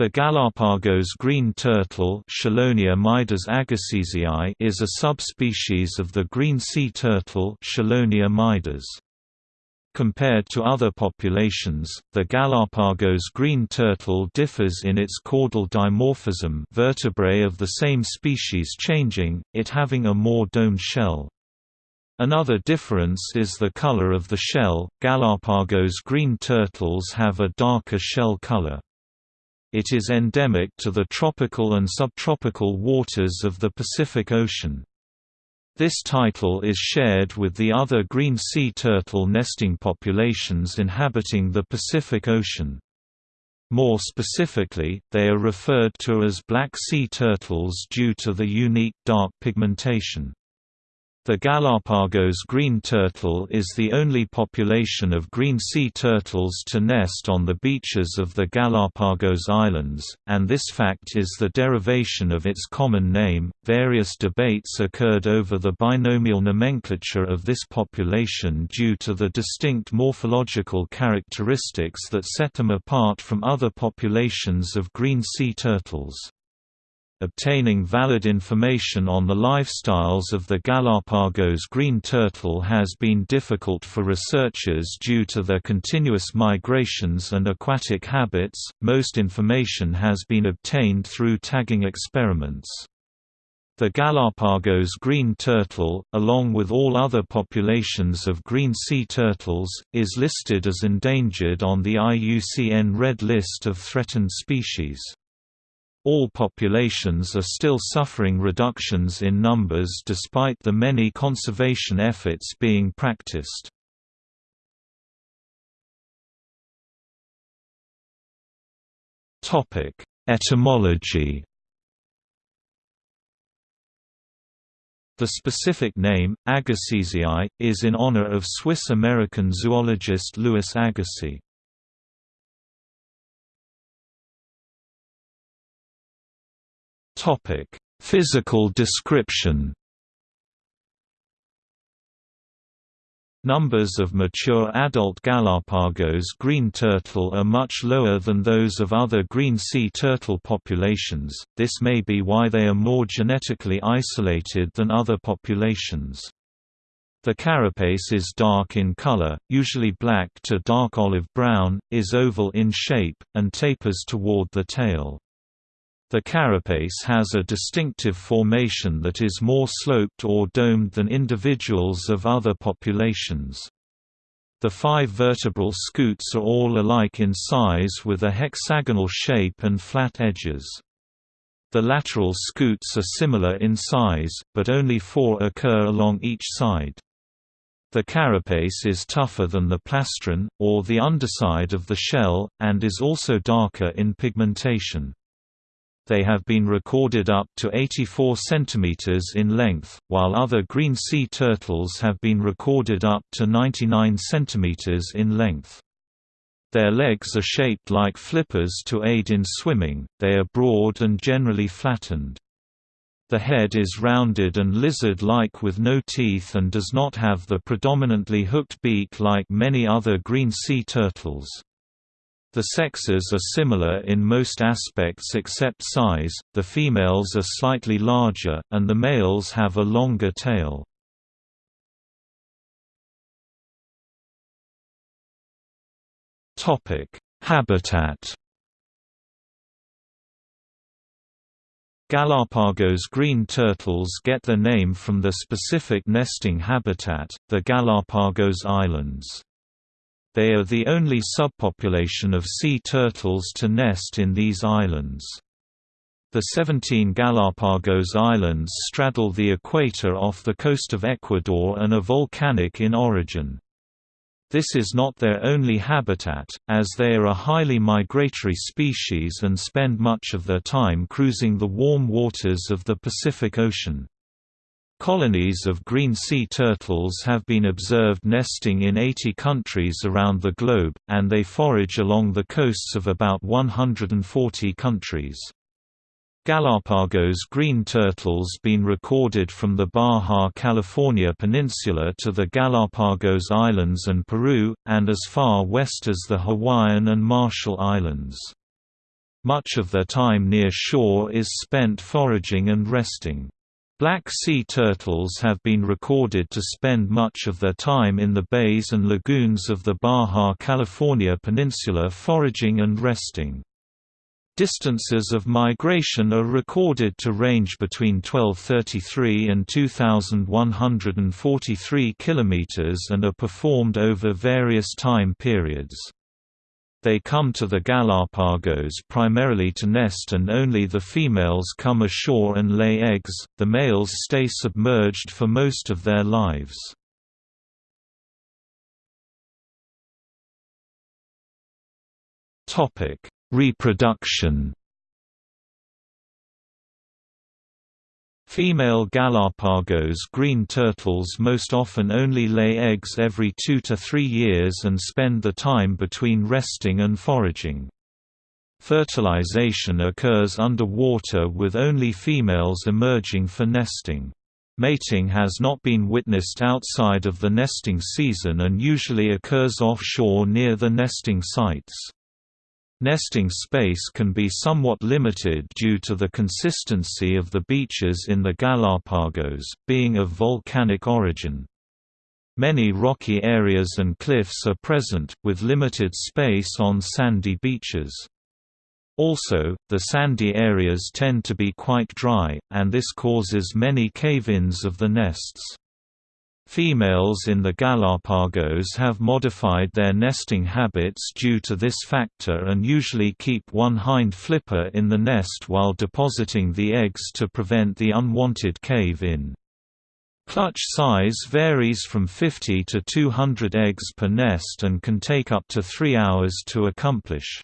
The Galapagos green turtle is a subspecies of the green sea turtle Compared to other populations, the Galapagos green turtle differs in its caudal dimorphism vertebrae of the same species changing, it having a more domed shell. Another difference is the color of the shell, Galapagos green turtles have a darker shell color. It is endemic to the tropical and subtropical waters of the Pacific Ocean. This title is shared with the other green sea turtle nesting populations inhabiting the Pacific Ocean. More specifically, they are referred to as black sea turtles due to the unique dark pigmentation. The Galapagos green turtle is the only population of green sea turtles to nest on the beaches of the Galapagos Islands, and this fact is the derivation of its common name. Various debates occurred over the binomial nomenclature of this population due to the distinct morphological characteristics that set them apart from other populations of green sea turtles. Obtaining valid information on the lifestyles of the Galapagos green turtle has been difficult for researchers due to their continuous migrations and aquatic habits. Most information has been obtained through tagging experiments. The Galapagos green turtle, along with all other populations of green sea turtles, is listed as endangered on the IUCN Red List of Threatened Species. All populations are still suffering reductions in numbers despite the many conservation efforts being practiced. Etymology The specific name, agassizii, is in honor of Swiss-American zoologist Louis Agassiz. Topic: Physical description. Numbers of mature adult Galapagos green turtle are much lower than those of other green sea turtle populations, this may be why they are more genetically isolated than other populations. The carapace is dark in color, usually black to dark olive brown, is oval in shape, and tapers toward the tail. The carapace has a distinctive formation that is more sloped or domed than individuals of other populations. The five vertebral scutes are all alike in size with a hexagonal shape and flat edges. The lateral scutes are similar in size, but only four occur along each side. The carapace is tougher than the plastron, or the underside of the shell, and is also darker in pigmentation they have been recorded up to 84 cm in length, while other green sea turtles have been recorded up to 99 cm in length. Their legs are shaped like flippers to aid in swimming, they are broad and generally flattened. The head is rounded and lizard-like with no teeth and does not have the predominantly hooked beak like many other green sea turtles. The sexes are similar in most aspects except size, the females are slightly larger, and the males have a longer tail. Habitat Galapagos green turtles get their name from their specific nesting habitat, the Galapagos Islands. They are the only subpopulation of sea turtles to nest in these islands. The 17 Galapagos Islands straddle the equator off the coast of Ecuador and are volcanic in origin. This is not their only habitat, as they are a highly migratory species and spend much of their time cruising the warm waters of the Pacific Ocean. Colonies of green sea turtles have been observed nesting in 80 countries around the globe, and they forage along the coasts of about 140 countries. Galapagos green turtles have been recorded from the Baja California peninsula to the Galapagos Islands and Peru, and as far west as the Hawaiian and Marshall Islands. Much of their time near shore is spent foraging and resting. Black sea turtles have been recorded to spend much of their time in the bays and lagoons of the Baja California peninsula foraging and resting. Distances of migration are recorded to range between 1233 and 2143 km and are performed over various time periods. They come to the Galapagos primarily to nest and only the females come ashore and lay eggs, the males stay submerged for most of their lives. Reproduction Female Galapagos green turtles most often only lay eggs every two to three years and spend the time between resting and foraging. Fertilization occurs underwater with only females emerging for nesting. Mating has not been witnessed outside of the nesting season and usually occurs offshore near the nesting sites. Nesting space can be somewhat limited due to the consistency of the beaches in the Galapagos, being of volcanic origin. Many rocky areas and cliffs are present, with limited space on sandy beaches. Also, the sandy areas tend to be quite dry, and this causes many cave-ins of the nests. Females in the Galapagos have modified their nesting habits due to this factor and usually keep one hind flipper in the nest while depositing the eggs to prevent the unwanted cave-in. Clutch size varies from 50 to 200 eggs per nest and can take up to three hours to accomplish.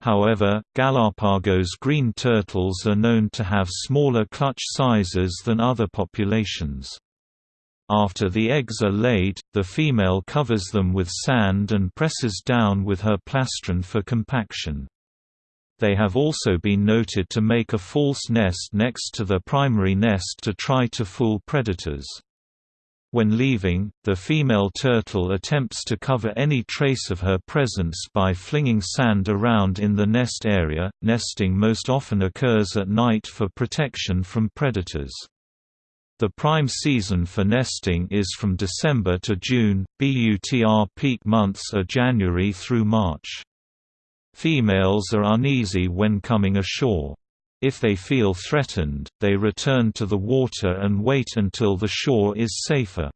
However, Galapagos green turtles are known to have smaller clutch sizes than other populations. After the eggs are laid, the female covers them with sand and presses down with her plastron for compaction. They have also been noted to make a false nest next to the primary nest to try to fool predators. When leaving, the female turtle attempts to cover any trace of her presence by flinging sand around in the nest area. Nesting most often occurs at night for protection from predators. The prime season for nesting is from December to June, BUTR peak months are January through March. Females are uneasy when coming ashore. If they feel threatened, they return to the water and wait until the shore is safer.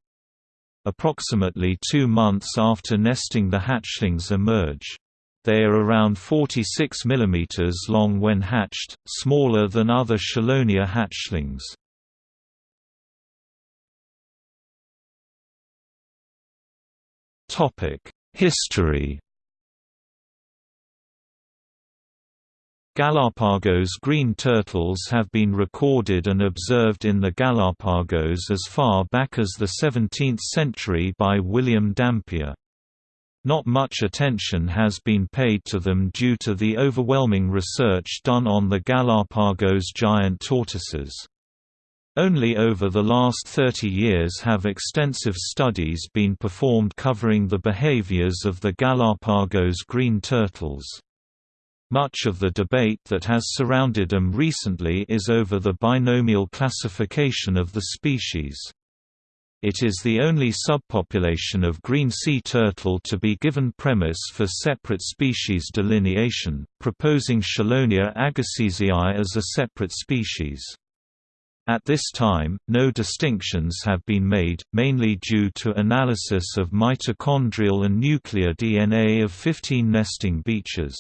Approximately two months after nesting the hatchlings emerge. They are around 46 mm long when hatched, smaller than other Chelonia hatchlings. History Galapagos green turtles have been recorded and observed in the Galapagos as far back as the 17th century by William Dampier. Not much attention has been paid to them due to the overwhelming research done on the Galapagos giant tortoises. Only over the last 30 years have extensive studies been performed covering the behaviors of the Galapagos green turtles. Much of the debate that has surrounded them recently is over the binomial classification of the species. It is the only subpopulation of green sea turtle to be given premise for separate species delineation, proposing Chelonia agassizii as a separate species. At this time, no distinctions have been made, mainly due to analysis of mitochondrial and nuclear DNA of 15 nesting beaches.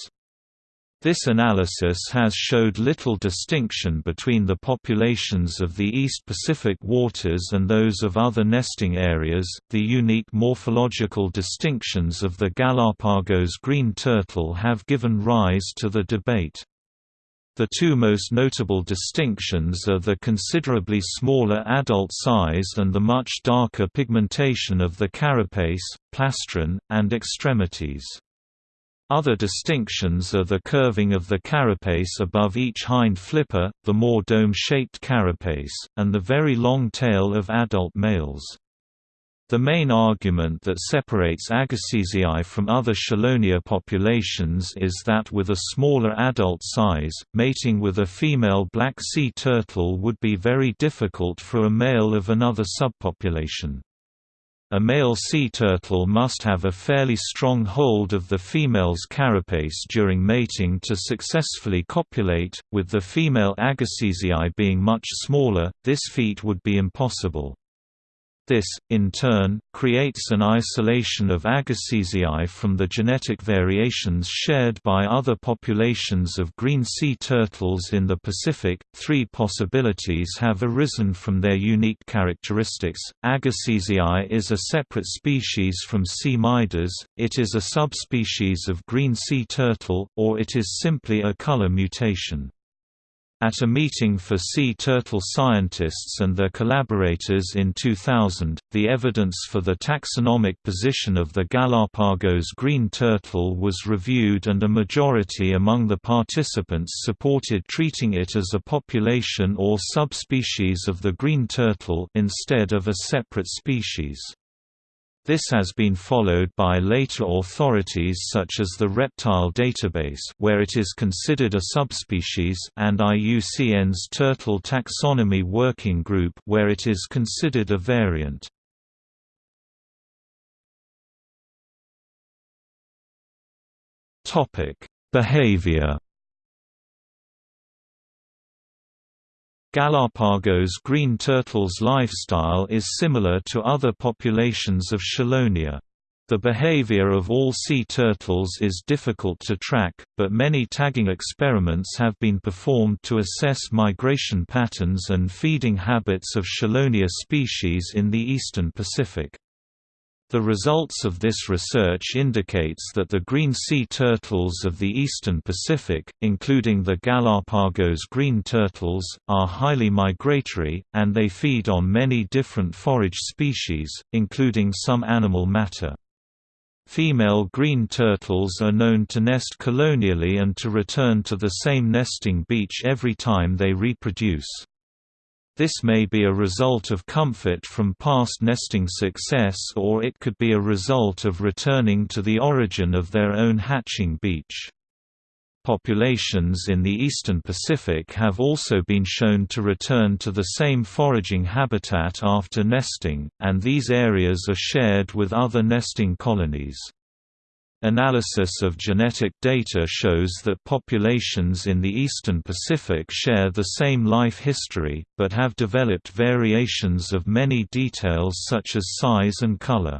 This analysis has showed little distinction between the populations of the East Pacific waters and those of other nesting areas. The unique morphological distinctions of the Galapagos green turtle have given rise to the debate. The two most notable distinctions are the considerably smaller adult size and the much darker pigmentation of the carapace, plastron, and extremities. Other distinctions are the curving of the carapace above each hind flipper, the more dome-shaped carapace, and the very long tail of adult males. The main argument that separates Agassizii from other Chelonia populations is that with a smaller adult size, mating with a female black sea turtle would be very difficult for a male of another subpopulation. A male sea turtle must have a fairly strong hold of the female's carapace during mating to successfully copulate, with the female Agassizii being much smaller, this feat would be impossible. This, in turn, creates an isolation of Agassizii from the genetic variations shared by other populations of green sea turtles in the Pacific. Three possibilities have arisen from their unique characteristics. Agassizii is a separate species from C. mydas, it is a subspecies of green sea turtle, or it is simply a color mutation. At a meeting for sea turtle scientists and their collaborators in 2000, the evidence for the taxonomic position of the Galapagos green turtle was reviewed and a majority among the participants supported treating it as a population or subspecies of the green turtle instead of a separate species. This has been followed by later authorities such as the Reptile Database where it is considered a subspecies and IUCN's Turtle Taxonomy Working Group where it is considered a variant. Behavior Galapagos green turtle's lifestyle is similar to other populations of Chelonia. The behavior of all sea turtles is difficult to track, but many tagging experiments have been performed to assess migration patterns and feeding habits of Chelonia species in the eastern Pacific. The results of this research indicates that the green sea turtles of the eastern Pacific, including the Galapagos green turtles, are highly migratory, and they feed on many different forage species, including some animal matter. Female green turtles are known to nest colonially and to return to the same nesting beach every time they reproduce. This may be a result of comfort from past nesting success or it could be a result of returning to the origin of their own hatching beach. Populations in the eastern Pacific have also been shown to return to the same foraging habitat after nesting, and these areas are shared with other nesting colonies. Analysis of genetic data shows that populations in the eastern Pacific share the same life history, but have developed variations of many details such as size and color.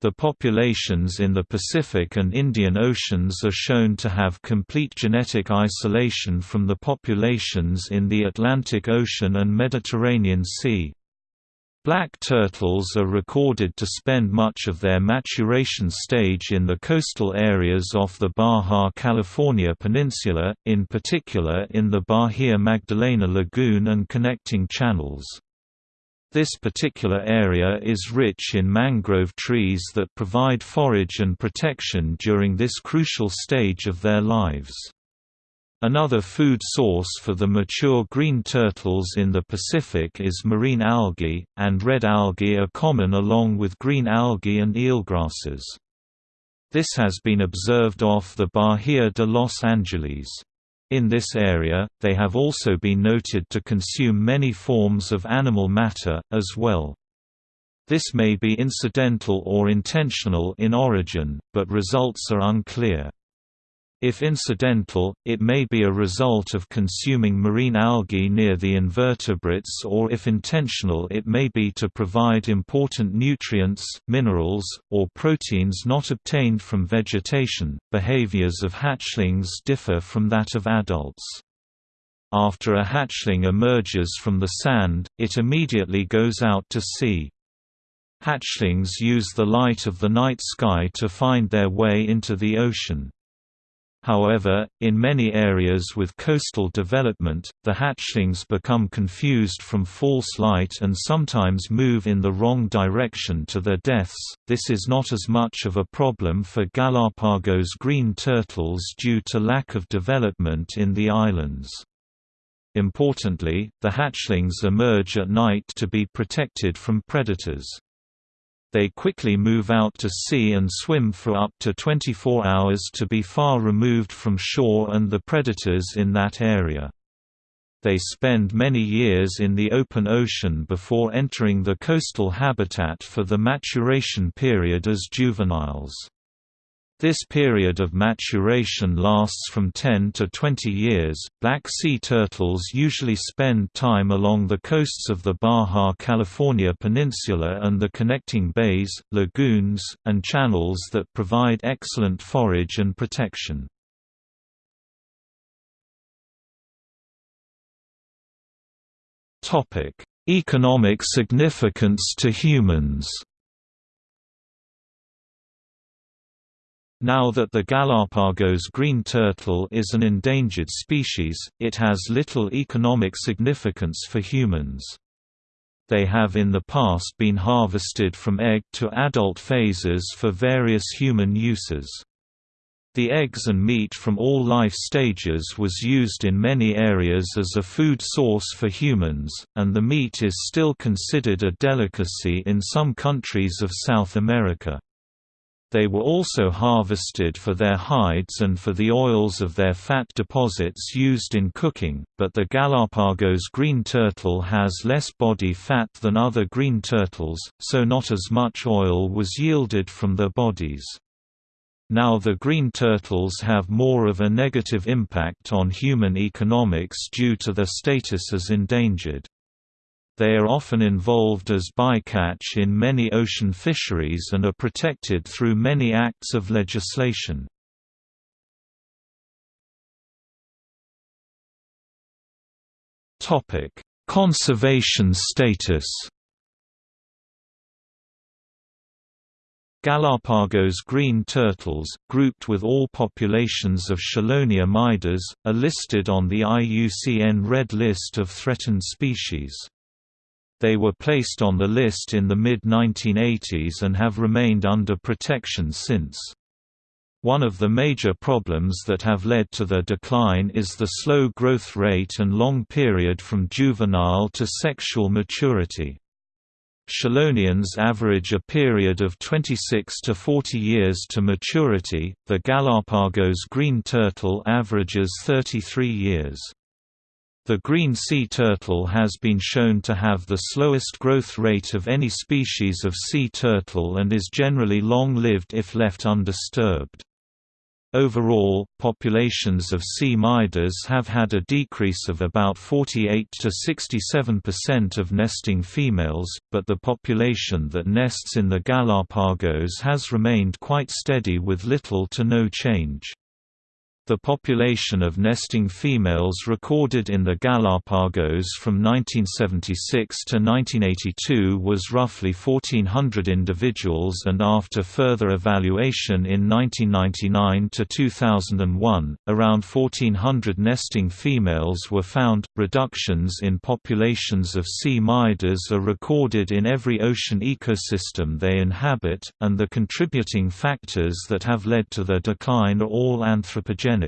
The populations in the Pacific and Indian Oceans are shown to have complete genetic isolation from the populations in the Atlantic Ocean and Mediterranean Sea. Black turtles are recorded to spend much of their maturation stage in the coastal areas off the Baja California peninsula, in particular in the Bahia Magdalena lagoon and connecting channels. This particular area is rich in mangrove trees that provide forage and protection during this crucial stage of their lives. Another food source for the mature green turtles in the Pacific is marine algae, and red algae are common along with green algae and eelgrasses. This has been observed off the Bahia de Los Angeles. In this area, they have also been noted to consume many forms of animal matter, as well. This may be incidental or intentional in origin, but results are unclear. If incidental, it may be a result of consuming marine algae near the invertebrates or if intentional it may be to provide important nutrients, minerals, or proteins not obtained from vegetation. Behaviors of hatchlings differ from that of adults. After a hatchling emerges from the sand, it immediately goes out to sea. Hatchlings use the light of the night sky to find their way into the ocean. However, in many areas with coastal development, the hatchlings become confused from false light and sometimes move in the wrong direction to their deaths. This is not as much of a problem for Galapagos green turtles due to lack of development in the islands. Importantly, the hatchlings emerge at night to be protected from predators. They quickly move out to sea and swim for up to 24 hours to be far removed from shore and the predators in that area. They spend many years in the open ocean before entering the coastal habitat for the maturation period as juveniles. This period of maturation lasts from 10 to 20 years. Black sea turtles usually spend time along the coasts of the Baja California Peninsula and the connecting bays, lagoons, and channels that provide excellent forage and protection. Topic: Economic significance to humans. Now that the Galapagos green turtle is an endangered species, it has little economic significance for humans. They have in the past been harvested from egg to adult phases for various human uses. The eggs and meat from all life stages was used in many areas as a food source for humans, and the meat is still considered a delicacy in some countries of South America. They were also harvested for their hides and for the oils of their fat deposits used in cooking, but the Galapagos green turtle has less body fat than other green turtles, so not as much oil was yielded from their bodies. Now the green turtles have more of a negative impact on human economics due to their status as endangered. They are often involved as bycatch in many ocean fisheries and are protected through many acts of legislation. Conservation status Galapagos green turtles, grouped with all populations of Chelonia mydas, are listed on the IUCN Red List of Threatened Species. They were placed on the list in the mid-1980s and have remained under protection since. One of the major problems that have led to their decline is the slow growth rate and long period from juvenile to sexual maturity. Chelonians average a period of 26 to 40 years to maturity, the Galapagos green turtle averages 33 years. The green sea turtle has been shown to have the slowest growth rate of any species of sea turtle and is generally long-lived if left undisturbed. Overall, populations of C. mydas have had a decrease of about 48 to 67% of nesting females, but the population that nests in the Galapagos has remained quite steady with little to no change. The population of nesting females recorded in the Galapagos from 1976 to 1982 was roughly 1,400 individuals and after further evaluation in 1999 to 2001, around 1,400 nesting females were found. Reductions in populations of C. mydas are recorded in every ocean ecosystem they inhabit, and the contributing factors that have led to their decline are all anthropogenic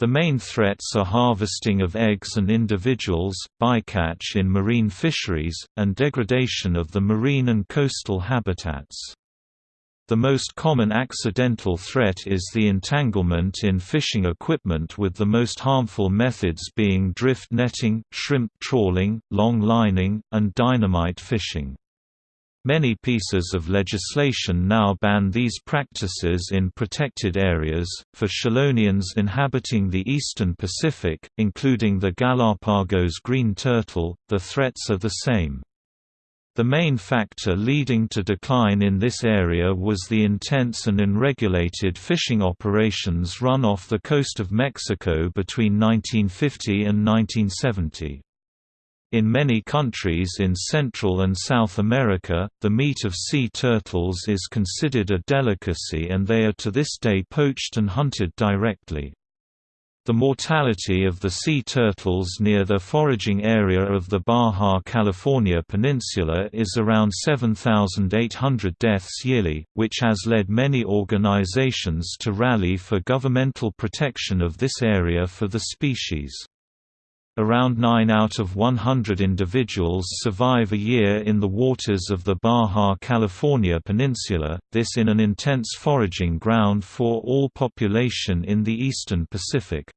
the main threats are harvesting of eggs and individuals, bycatch in marine fisheries, and degradation of the marine and coastal habitats. The most common accidental threat is the entanglement in fishing equipment with the most harmful methods being drift netting, shrimp trawling, long lining, and dynamite fishing. Many pieces of legislation now ban these practices in protected areas. For Chelonians inhabiting the eastern Pacific, including the Galapagos green turtle, the threats are the same. The main factor leading to decline in this area was the intense and unregulated fishing operations run off the coast of Mexico between 1950 and 1970. In many countries in Central and South America, the meat of sea turtles is considered a delicacy and they are to this day poached and hunted directly. The mortality of the sea turtles near the foraging area of the Baja California Peninsula is around 7,800 deaths yearly, which has led many organizations to rally for governmental protection of this area for the species. Around 9 out of 100 individuals survive a year in the waters of the Baja California Peninsula, this in an intense foraging ground for all population in the eastern Pacific.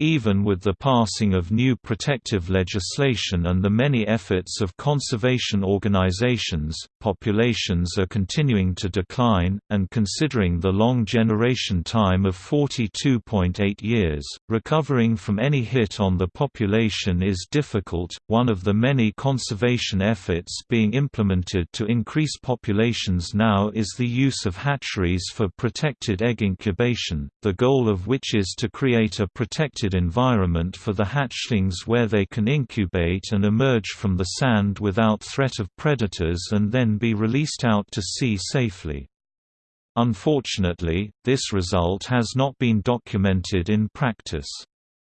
Even with the passing of new protective legislation and the many efforts of conservation organizations, populations are continuing to decline, and considering the long generation time of 42.8 years, recovering from any hit on the population is difficult. One of the many conservation efforts being implemented to increase populations now is the use of hatcheries for protected egg incubation, the goal of which is to create a environment for the hatchlings where they can incubate and emerge from the sand without threat of predators and then be released out to sea safely. Unfortunately, this result has not been documented in practice.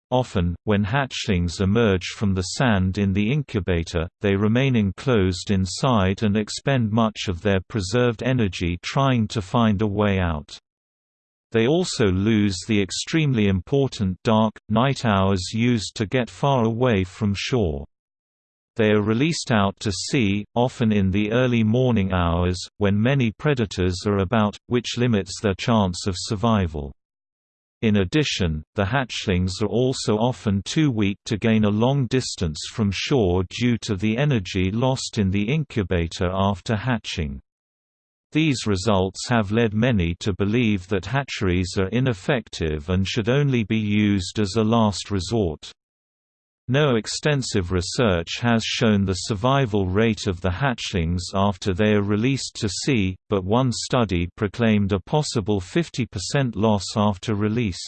Often, when hatchlings emerge from the sand in the incubator, they remain enclosed inside and expend much of their preserved energy trying to find a way out. They also lose the extremely important dark, night hours used to get far away from shore. They are released out to sea, often in the early morning hours, when many predators are about, which limits their chance of survival. In addition, the hatchlings are also often too weak to gain a long distance from shore due to the energy lost in the incubator after hatching. These results have led many to believe that hatcheries are ineffective and should only be used as a last resort. No extensive research has shown the survival rate of the hatchlings after they are released to sea, but one study proclaimed a possible 50% loss after release.